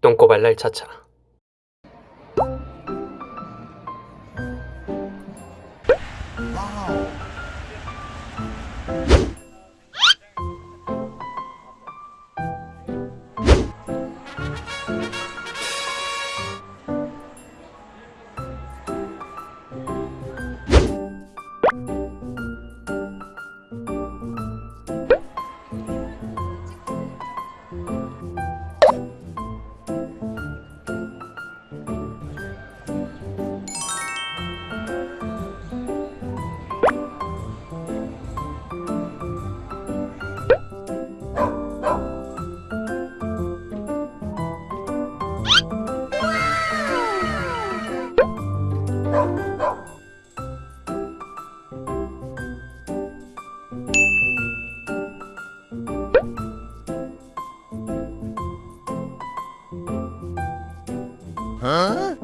똥꼬발랄 차차 와우. 嗯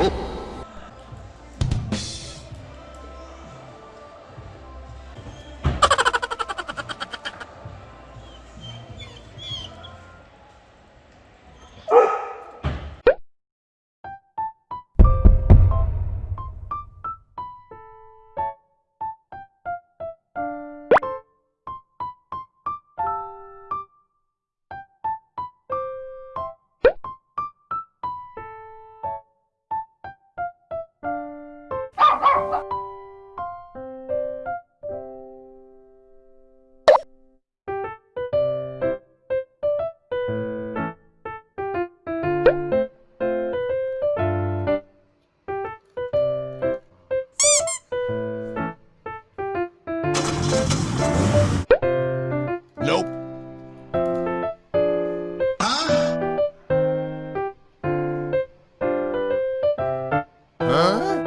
Oh. Nope. Huh?